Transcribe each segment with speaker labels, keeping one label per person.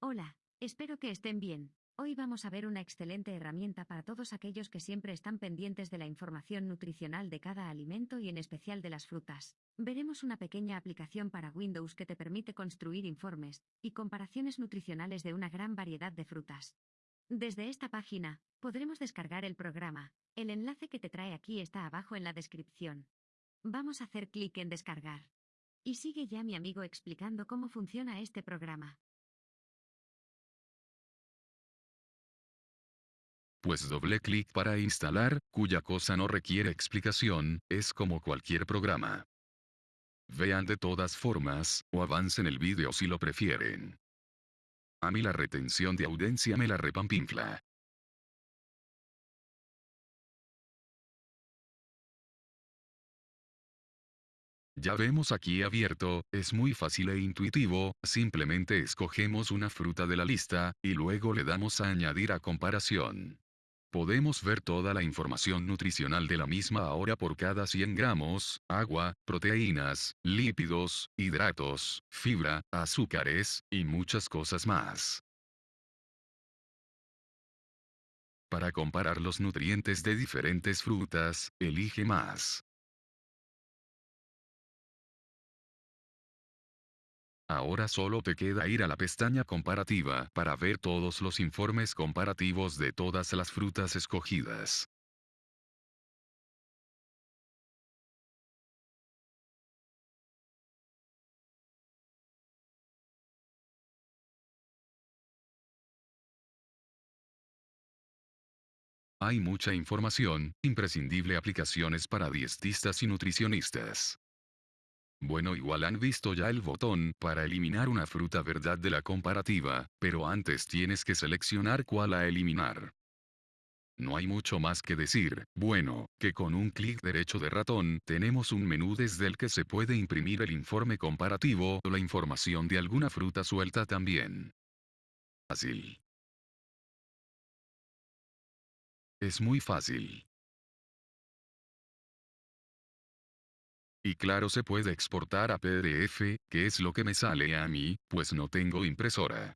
Speaker 1: Hola, espero que estén bien. Hoy vamos a ver una excelente herramienta para todos aquellos que siempre están pendientes de la información nutricional de cada alimento y en especial de las frutas. Veremos una pequeña aplicación para Windows que te permite construir informes y comparaciones nutricionales de una gran variedad de frutas. Desde esta página, podremos descargar el programa. El enlace que te trae aquí está abajo en la descripción. Vamos a hacer clic en descargar. Y sigue ya mi amigo explicando cómo funciona este programa.
Speaker 2: Pues doble clic para instalar, cuya cosa no requiere explicación, es como cualquier programa. Vean de todas formas, o avancen el vídeo si lo prefieren. A mí la retención de audiencia me la repampinfla. Ya vemos aquí abierto, es muy fácil e intuitivo, simplemente escogemos una fruta de la lista, y luego le damos a añadir a comparación. Podemos ver toda la información nutricional de la misma ahora por cada 100 gramos, agua, proteínas, lípidos, hidratos, fibra, azúcares, y muchas cosas más. Para comparar los nutrientes de diferentes frutas, elige más. Ahora solo te queda ir a la pestaña comparativa para ver todos los informes comparativos de todas las frutas escogidas. Hay mucha información, imprescindible aplicaciones para dietistas y nutricionistas. Bueno igual han visto ya el botón para eliminar una fruta verdad de la comparativa, pero antes tienes que seleccionar cuál a eliminar. No hay mucho más que decir, bueno, que con un clic derecho de ratón tenemos un menú desde el que se puede imprimir el informe comparativo o la información de alguna fruta suelta también. Fácil. Es muy fácil. Y claro se puede exportar a PDF, que es lo que me sale a mí, pues no tengo impresora.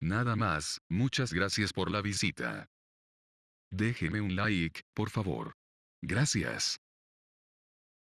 Speaker 2: Nada más, muchas gracias por la visita. Déjeme un like, por favor. Gracias.